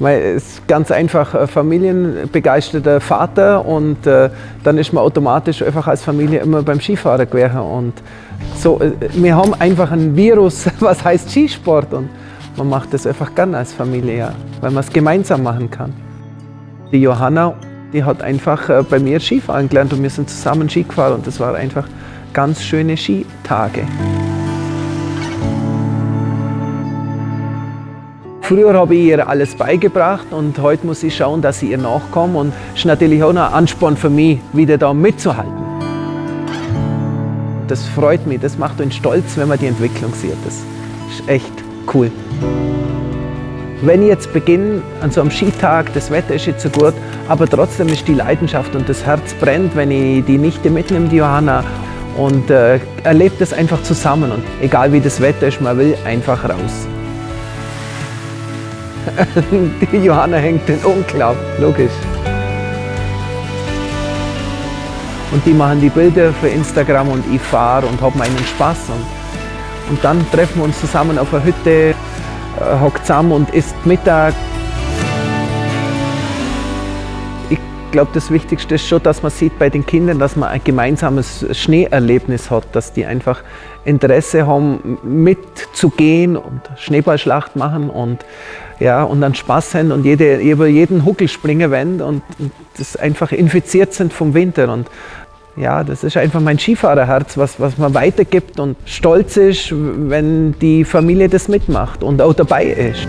Es ist ganz einfach ein familienbegeisterter Vater und äh, dann ist man automatisch einfach als Familie immer beim Skifahren gewesen. Und so, äh, wir haben einfach ein Virus, was heißt Skisport und man macht das einfach gern als Familie, ja, weil man es gemeinsam machen kann. Die Johanna, die hat einfach äh, bei mir Skifahren gelernt und wir sind zusammen Ski gefahren und das waren einfach ganz schöne Skitage. Früher habe ich ihr alles beigebracht und heute muss ich schauen, dass sie ihr nachkomme und es ist natürlich auch ein Ansporn für mich, wieder da mitzuhalten. Das freut mich, das macht uns stolz, wenn man die Entwicklung sieht. Das ist echt cool. Wenn ich jetzt beginne an so einem Skitag, das Wetter ist jetzt so gut, aber trotzdem ist die Leidenschaft und das Herz brennt, wenn ich die Nichte mitnehme, die Johanna, und äh, erlebt das einfach zusammen. Und egal wie das Wetter ist, man will einfach raus. Die Johanna hängt den Umklapp, logisch. Und die machen die Bilder für Instagram und ich fahre und habe meinen Spaß. Und, und dann treffen wir uns zusammen auf der Hütte, äh, hockt zusammen und isst Mittag. Glaube, das Wichtigste ist schon, dass man sieht bei den Kindern, dass man ein gemeinsames Schneeerlebnis hat, dass die einfach Interesse haben, mitzugehen und Schneeballschlacht machen und, ja, und dann Spaß haben und jede, über jeden Huckel springen wollen und, und das einfach infiziert sind vom Winter. Und ja, das ist einfach mein Skifahrerherz, was, was man weitergibt und stolz ist, wenn die Familie das mitmacht und auch dabei ist.